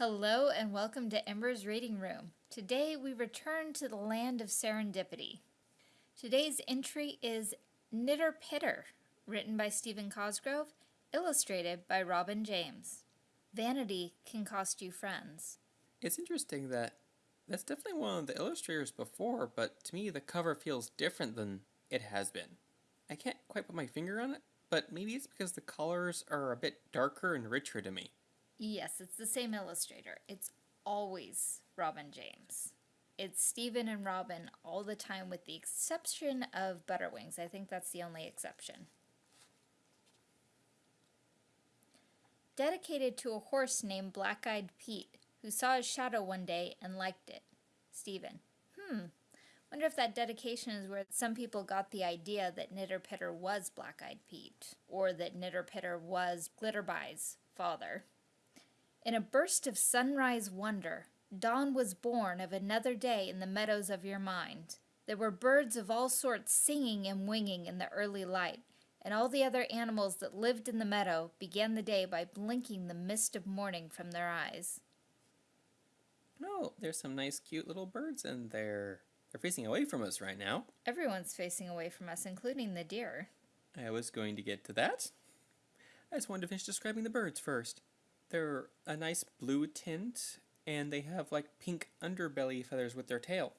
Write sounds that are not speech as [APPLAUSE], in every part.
Hello and welcome to Ember's Reading Room. Today we return to the land of serendipity. Today's entry is Nitter Pitter, written by Stephen Cosgrove, illustrated by Robin James. Vanity can cost you friends. It's interesting that that's definitely one of the illustrators before, but to me the cover feels different than it has been. I can't quite put my finger on it, but maybe it's because the colors are a bit darker and richer to me. Yes, it's the same illustrator. It's always Robin James. It's Stephen and Robin all the time with the exception of Butterwings. I think that's the only exception. Dedicated to a horse named Black-Eyed Pete, who saw his shadow one day and liked it. Stephen. Hmm. Wonder if that dedication is where some people got the idea that Nitter Pitter was Black-Eyed Pete, or that Nitter Pitter was Glitterby's father. In a burst of sunrise wonder, dawn was born of another day in the meadows of your mind. There were birds of all sorts singing and winging in the early light, and all the other animals that lived in the meadow began the day by blinking the mist of morning from their eyes. Oh, there's some nice cute little birds in there. They're facing away from us right now. Everyone's facing away from us, including the deer. I was going to get to that. I just wanted to finish describing the birds first. They're a nice blue tint, and they have like pink underbelly feathers with their tail.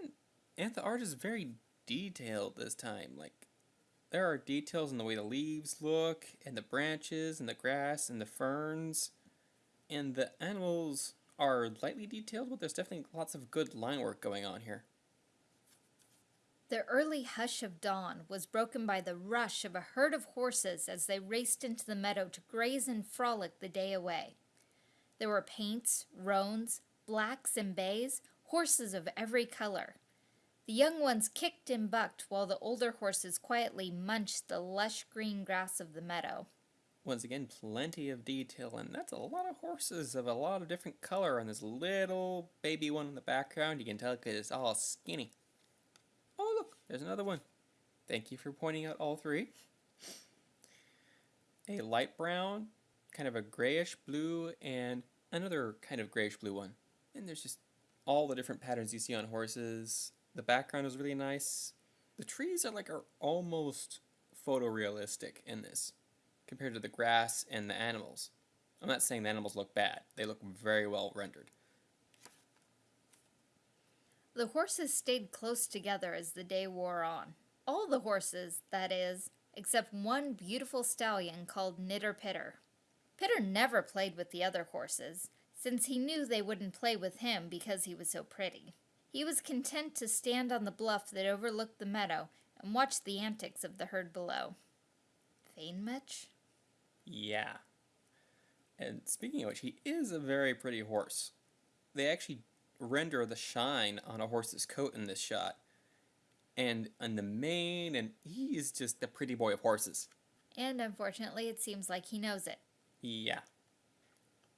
And, and the art is very detailed this time. Like, there are details in the way the leaves look, and the branches, and the grass, and the ferns. And the animals are lightly detailed, but there's definitely lots of good line work going on here. The early hush of dawn was broken by the rush of a herd of horses as they raced into the meadow to graze and frolic the day away. There were paints, roans, blacks, and bays, horses of every color. The young ones kicked and bucked while the older horses quietly munched the lush green grass of the meadow. Once again, plenty of detail, and that's a lot of horses of a lot of different color, and this little baby one in the background, you can tell because it's all skinny. There's another one. Thank you for pointing out all three. A light brown, kind of a grayish blue, and another kind of grayish blue one. And there's just all the different patterns you see on horses. The background is really nice. The trees are like are almost photorealistic in this compared to the grass and the animals. I'm not saying the animals look bad. They look very well rendered. The horses stayed close together as the day wore on. All the horses, that is, except one beautiful stallion called Nitter Pitter. Pitter never played with the other horses, since he knew they wouldn't play with him because he was so pretty. He was content to stand on the bluff that overlooked the meadow and watch the antics of the herd below. Vain much? Yeah. And speaking of which, he is a very pretty horse. They actually render the shine on a horse's coat in this shot. And on the mane, and he is just the pretty boy of horses. And unfortunately, it seems like he knows it. Yeah.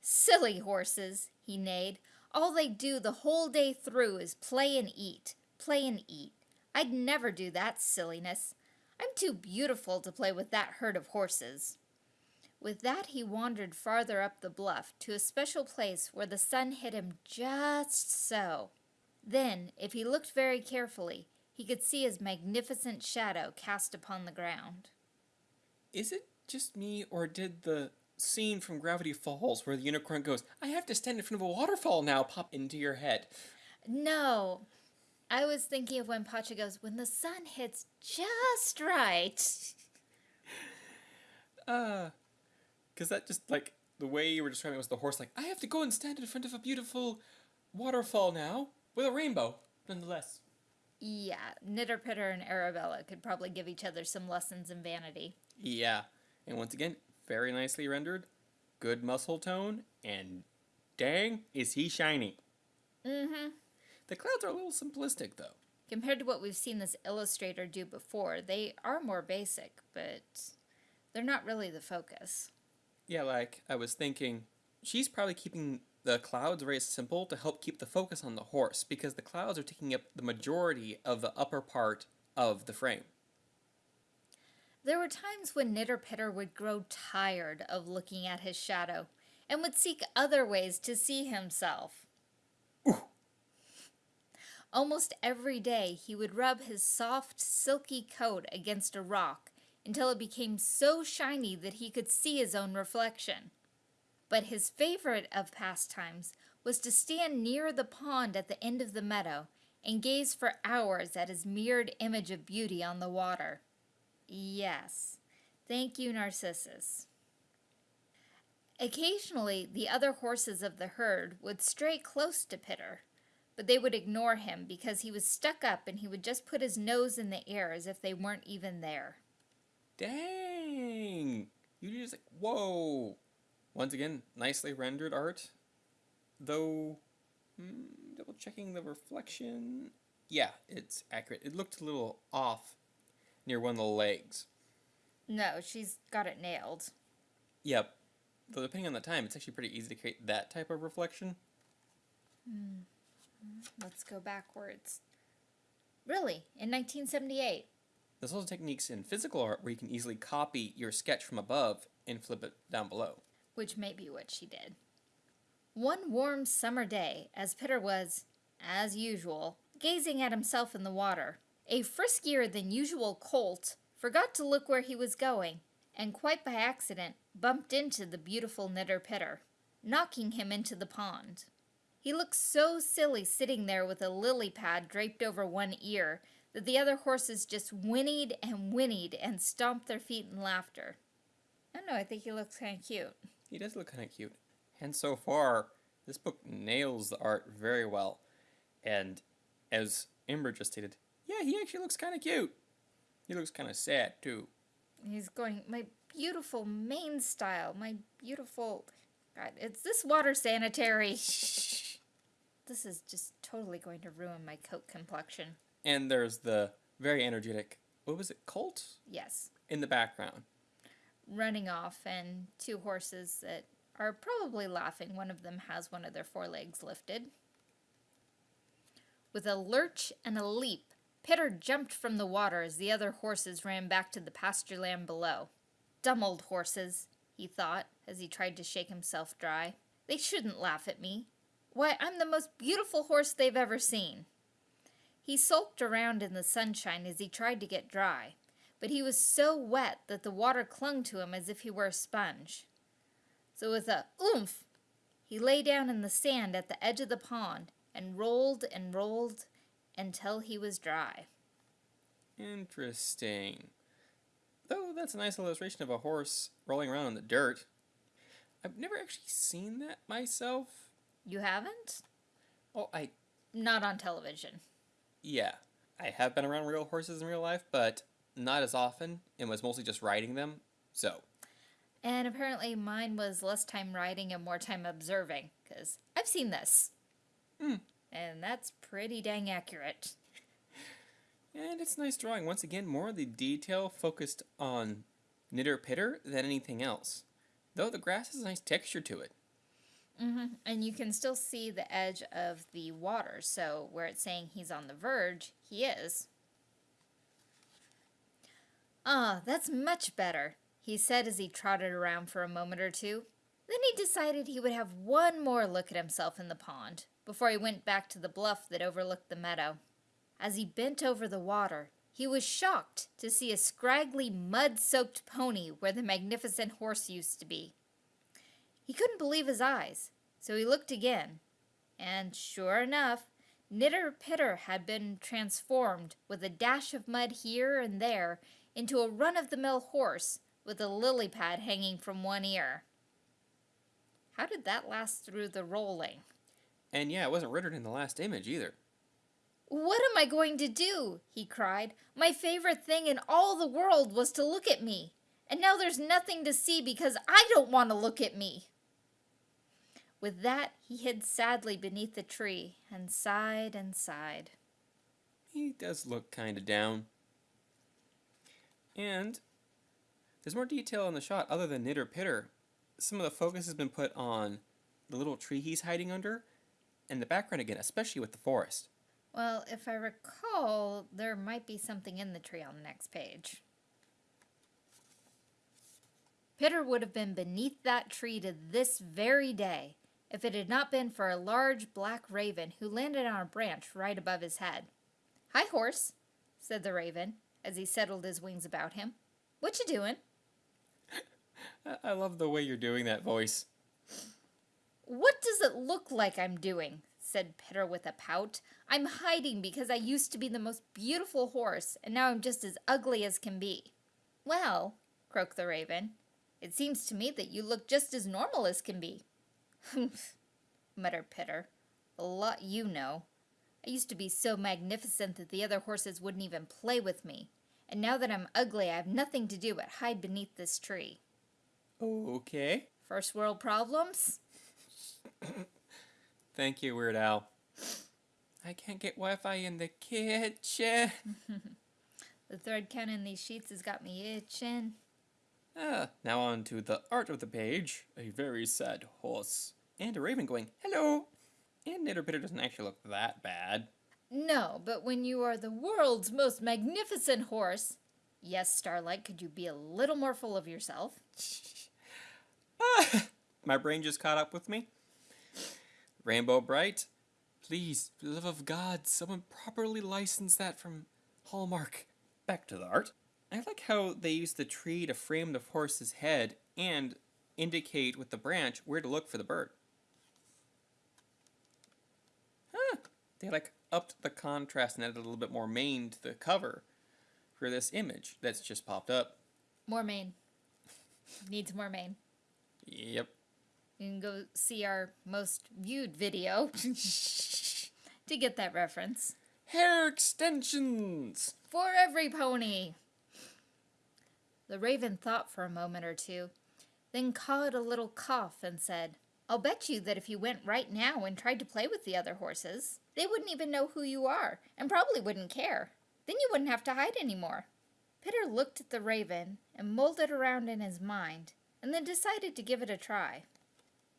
Silly horses, he neighed. All they do the whole day through is play and eat, play and eat. I'd never do that silliness. I'm too beautiful to play with that herd of horses. With that he wandered farther up the bluff to a special place where the sun hit him just so. Then, if he looked very carefully, he could see his magnificent shadow cast upon the ground. Is it just me, or did the scene from Gravity Falls where the unicorn goes, I have to stand in front of a waterfall now, pop into your head? No. I was thinking of when Pacha goes, when the sun hits just right. Uh, because that just like the way you were describing it was the horse like I have to go and stand in front of a beautiful waterfall now with a rainbow, nonetheless. Yeah, Nitter Pitter and Arabella could probably give each other some lessons in vanity. Yeah, and once again, very nicely rendered, good muscle tone, and dang, is he shiny. Mm-hmm. The clouds are a little simplistic though. Compared to what we've seen this illustrator do before, they are more basic, but they're not really the focus. Yeah, like I was thinking, she's probably keeping the clouds very simple to help keep the focus on the horse because the clouds are taking up the majority of the upper part of the frame. There were times when Nitter Pitter would grow tired of looking at his shadow, and would seek other ways to see himself. Almost every day he would rub his soft, silky coat against a rock until it became so shiny that he could see his own reflection. But his favorite of pastimes was to stand near the pond at the end of the meadow and gaze for hours at his mirrored image of beauty on the water. Yes, thank you, Narcissus. Occasionally, the other horses of the herd would stray close to Pitter, but they would ignore him because he was stuck up and he would just put his nose in the air as if they weren't even there. Dang! You just like, whoa! Once again, nicely rendered art. Though, hmm, double checking the reflection. Yeah, it's accurate. It looked a little off near one of the legs. No, she's got it nailed. Yep. Though depending on the time, it's actually pretty easy to create that type of reflection. Let's go backwards. Really? In 1978? There's also techniques in physical art where you can easily copy your sketch from above and flip it down below. Which may be what she did. One warm summer day, as Pitter was, as usual, gazing at himself in the water, a friskier than usual colt forgot to look where he was going, and quite by accident bumped into the beautiful Nitter Pitter, knocking him into the pond. He looked so silly sitting there with a lily pad draped over one ear that the other horses just whinnied and whinnied and stomped their feet in laughter. I don't know, I think he looks kind of cute. He does look kind of cute. And so far, this book nails the art very well. And as Ember just stated, yeah, he actually looks kind of cute. He looks kind of sad, too. He's going, my beautiful main style, my beautiful. God, it's this water sanitary. Shh. [LAUGHS] This is just totally going to ruin my coat complexion. And there's the very energetic, what was it, Colt? Yes. In the background. Running off, and two horses that are probably laughing. One of them has one of their forelegs lifted. With a lurch and a leap, Pitter jumped from the water as the other horses ran back to the pasture land below. Dumb old horses, he thought as he tried to shake himself dry. They shouldn't laugh at me. Why, I'm the most beautiful horse they've ever seen. He sulked around in the sunshine as he tried to get dry, but he was so wet that the water clung to him as if he were a sponge. So with a oomph, he lay down in the sand at the edge of the pond and rolled and rolled until he was dry. Interesting. Though that's a nice illustration of a horse rolling around in the dirt. I've never actually seen that myself. You haven't? Oh, I Not on television. Yeah, I have been around real horses in real life, but not as often, and was mostly just riding them. So And apparently mine was less time riding and more time observing, because I've seen this. Hmm. And that's pretty dang accurate. And it's nice drawing. Once again, more of the detail focused on nitter pitter than anything else. Though the grass has a nice texture to it. Hmm And you can still see the edge of the water, so where it's saying he's on the verge, he is. Ah, that's much better, he said as he trotted around for a moment or two. Then he decided he would have one more look at himself in the pond before he went back to the bluff that overlooked the meadow. As he bent over the water, he was shocked to see a scraggly, mud soaked pony where the magnificent horse used to be. He couldn't believe his eyes, so he looked again, and sure enough, Nitter Pitter had been transformed with a dash of mud here and there into a run of the mill horse with a lily pad hanging from one ear. How did that last through the rolling? And yeah, it wasn't rendered in the last image either. What am I going to do? he cried. My favorite thing in all the world was to look at me. And now there's nothing to see because I don't want to look at me. With that, he hid sadly beneath the tree and sighed and sighed. He does look kind of down. And there's more detail in the shot other than nitter pitter. Some of the focus has been put on the little tree he's hiding under and the background again, especially with the forest. Well, if I recall, there might be something in the tree on the next page. Pitter would have been beneath that tree to this very day if it had not been for a large black raven who landed on a branch right above his head. Hi, horse, said the raven as he settled his wings about him. What you doing? I, [LAUGHS] I love the way you're doing that voice. What does it look like I'm doing? said Pitter with a pout. I'm hiding because I used to be the most beautiful horse, and now I'm just as ugly as can be. Well, croaked the raven, it seems to me that you look just as normal as can be. Humph, [LAUGHS] muttered Pitter. A lot you know. I used to be so magnificent that the other horses wouldn't even play with me. And now that I'm ugly, I have nothing to do but hide beneath this tree. Okay. First world problems? [COUGHS] Thank you, Weird Al. I can't get Wi-Fi in the kitchen. [LAUGHS] The thread count in these sheets has got me itching. Ah, now on to the art of the page. A very sad horse. And a raven going, hello. And Nitter Pitter doesn't actually look that bad. No, but when you are the world's most magnificent horse. Yes, Starlight, could you be a little more full of yourself? [LAUGHS] Ah, my brain just caught up with me. Rainbow Brite, please, for the love of God, someone properly license that from Hallmark. Back to the art. I like how they use the tree to frame the horse's head and indicate with the branch where to look for the bird. Huh. They like upped the contrast and added a little bit more mane to the cover for this image that's just popped up. More mane. Needs more mane. Yep. You can go see our most viewed video [LAUGHS] to get that reference. Hair extensions! For every pony! The raven thought for a moment or two, then cawed a little cough and said, I'll bet you that if you went right now and tried to play with the other horses, they wouldn't even know who you are and probably wouldn't care. Then you wouldn't have to hide anymore. Pitter looked at the raven and mulled it around in his mind and then decided to give it a try.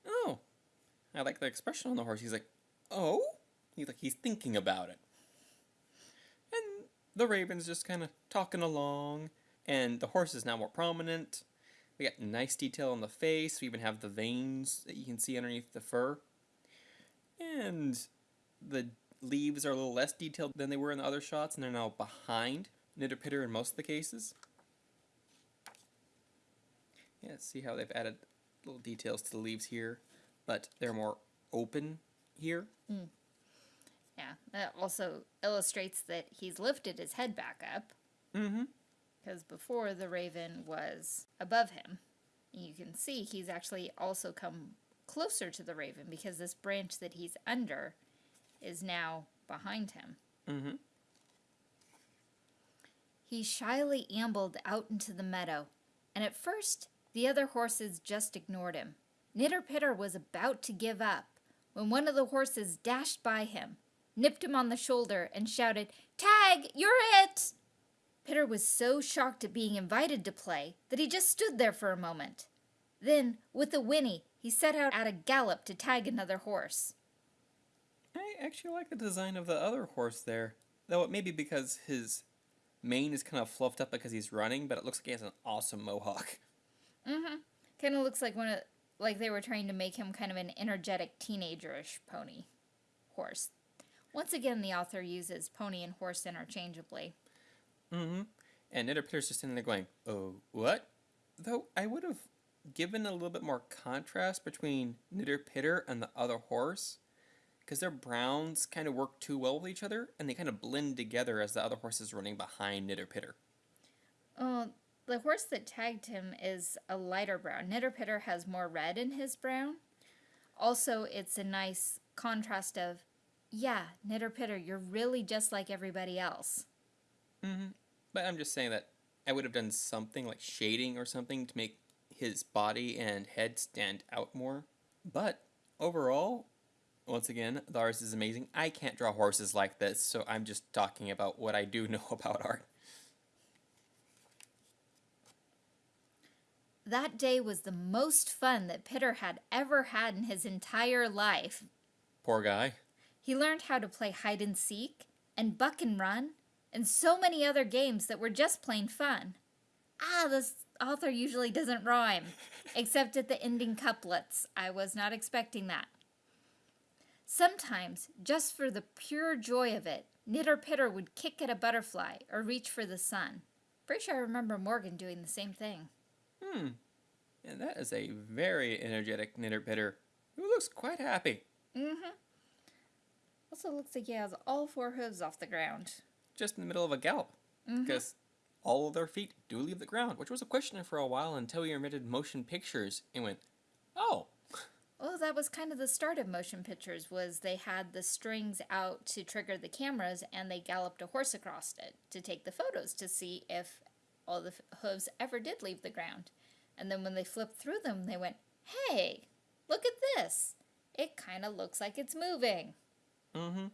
Oh, I like the expression on the horse. He's like, oh? He's like, he's thinking about it. And the raven's just kind of talking along, and the horse is now more prominent. We got nice detail on the face. We even have the veins that you can see underneath the fur. And the leaves are a little less detailed than they were in the other shots, and they're now behind Nitter Pitter in most of the cases. Yeah, see how they've added little details to the leaves here, but they're more open here. Yeah, that also illustrates that he's lifted his head back up Mm-hmm. Because before the raven was above him. You can see he's actually also come closer to the raven because this branch that he's under is now behind him. Mm-hmm. He shyly ambled out into the meadow, and at first the other horses just ignored him. Nitter Pitter was about to give up when one of the horses dashed by him, nipped him on the shoulder, and shouted, Tag, you're it! Pitter was so shocked at being invited to play that he just stood there for a moment. Then, with a whinny, he set out at a gallop to tag another horse. I actually like the design of the other horse there, though it may be because his mane is kind of fluffed up because he's running, but it looks like he has an awesome mohawk. Mm-hmm. Kind of looks like one of, like they were trying to make him kind of an energetic teenagerish pony horse. Once again, the author uses pony and horse interchangeably. Mm-hmm. And Nitter Pitter's just sitting there going, "Oh, what?" Though I would have given a little bit more contrast between Nitter Pitter and the other horse, because their browns kind of work too well with each other, and they kind of blend together as the other horse is running behind Nitter Pitter. Oh, the horse that tagged him is a lighter brown. Nitter Pitter has more red in his brown. Also, it's a nice contrast of, yeah, Nitter Pitter, you're really just like everybody else. Mm-hmm. But I'm just saying that I would have done something like shading or something to make his body and head stand out more. But overall, once again, the artist is amazing. I can't draw horses like this, so I'm just talking about what I do [LAUGHS] know about art. That day was the most fun that Pitter had ever had in his entire life. Poor guy. He learned how to play hide and seek, and buck and run, and so many other games that were just plain fun. Ah, this author usually doesn't rhyme, except at the ending couplets. I was not expecting that. Sometimes, just for the pure joy of it, Nitter Pitter would kick at a butterfly or reach for the sun. Pretty sure I remember Morgan doing the same thing. Hmm. And that is a very energetic nitter pitter who looks quite happy. Mm-hmm. Also looks like he has all four hooves off the ground. Just in the middle of a gallop. Because all of their feet do leave the ground, which was a question for a while until we invented motion pictures and went, oh, Well, that was kind of the start of motion pictures. Was they had the strings out to trigger the cameras, and they galloped a horse across it to take the photos to see if all the f- hooves ever did leave the ground. And then when they flipped through them, they went, "Hey, look at this! It kind of looks like it's moving." mm-hmm.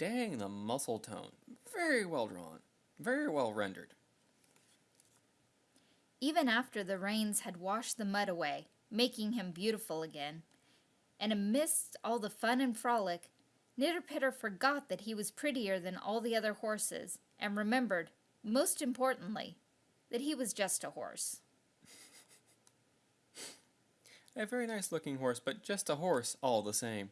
Dang, the muscle tone. Very well drawn. Very well rendered. Even after the rains had washed the mud away, making him beautiful again, and amidst all the fun and frolic, Nitter Pitter forgot that he was prettier than all the other horses, and remembered, most importantly, that he was just a horse. [LAUGHS] A very nice looking horse, but just a horse all the same.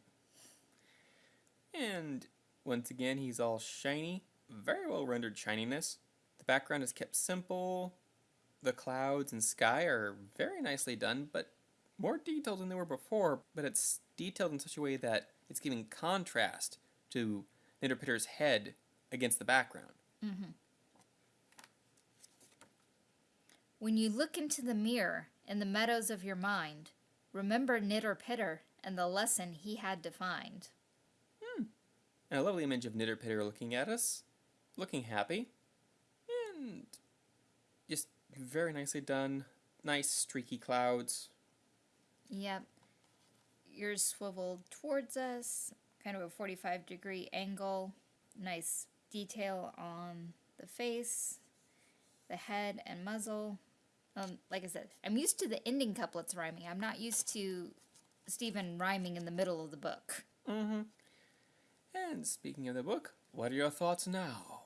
And once again, he's all shiny. Very well rendered shininess. The background is kept simple. The clouds and sky are very nicely done, but more detailed than they were before. But it's detailed in such a way that it's giving contrast to Nitter Pitter's head against the background. Mm -hmm. When you look into the mirror in the meadows of your mind, remember Nitter Pitter and the lesson he had to find. And a lovely image of Nitter Nitterpitter looking at us, looking happy, and just very nicely done. Nice streaky clouds. Yep. Yours swiveled towards us, kind of a 45 degree angle. Nice detail on the face, the head, and muzzle. Um, like I said, I'm used to the ending couplets rhyming. I'm not used to Stephen rhyming in the middle of the book. Mm-hmm. And speaking of the book, what are your thoughts now?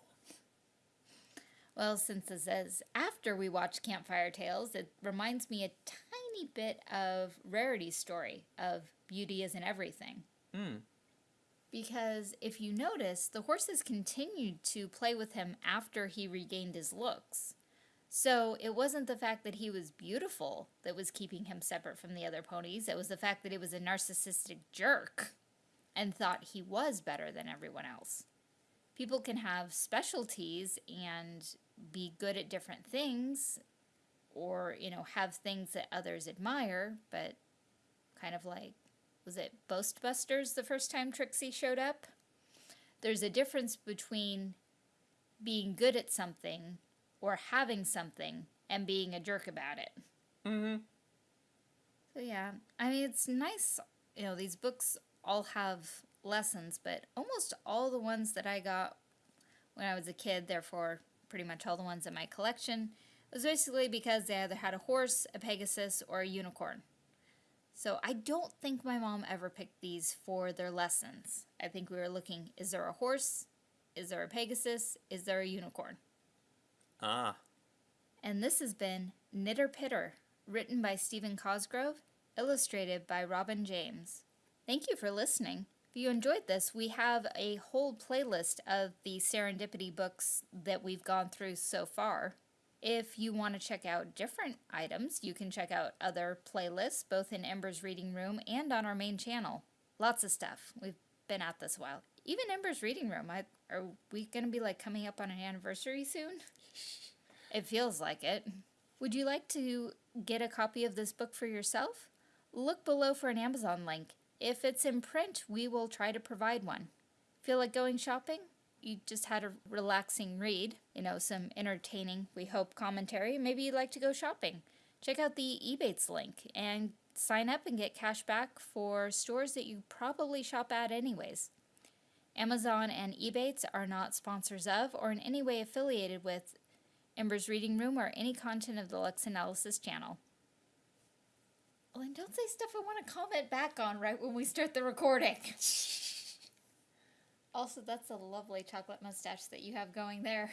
Well, since this is after we watched Campfire Tales, it reminds me a tiny bit of Rarity's story of Beauty Isn't Everything. Hmm. Because if you notice, the horses continued to play with him after he regained his looks. So it wasn't the fact that he was beautiful that was keeping him separate from the other ponies, it was the fact that he was a narcissistic jerk and thought he was better than everyone else. People can have specialties and be good at different things or, you know, have things that others admire, but kind of like was it Boast Busters the first time Trixie showed up? There's a difference between being good at something or having something and being a jerk about it. Mm-hmm. So yeah, I mean it's nice, you know, these books all have lessons, but almost all the ones that I got when I was a kid, therefore pretty much all the ones in my collection, was basically because they either had a horse, a pegasus, or a unicorn. So I don't think my mom ever picked these for their lessons. I think we were looking, is there a horse? Is there a pegasus? Is there a unicorn? Ah. And this has been Nitter Pitter, written by Stephen Cosgrove, illustrated by Robin James. Thank you for listening. If you enjoyed this, we have a whole playlist of the serendipity books that we've gone through so far. If you want to check out different items, you can check out other playlists, both in Ember's Reading Room and on our main channel. Lots of stuff. We've been at this a while. Even Ember's Reading Room, I, are we going to be like coming up on an anniversary soon? [LAUGHS] It feels like it. Would you like to get a copy of this book for yourself? Look below for an Amazon link. If it's in print, we will try to provide one. Feel like going shopping? You just had a relaxing read, you know, some entertaining, we hope, commentary. Maybe you'd like to go shopping. Check out the Ebates link and sign up and get cash back for stores that you probably shop at anyways. Amazon and Ebates are not sponsors of or in any way affiliated with Ember's Reading Room or any content of the Lux Analysis channel. Oh, and don't say stuff I want to comment back on right when we start the recording. [LAUGHS] also, that's a lovely chocolate mustache that you have going there.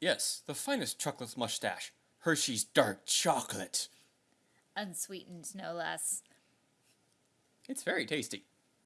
Yes, the finest chocolate mustache. Hershey's dark chocolate. Unsweetened, no less. It's very tasty.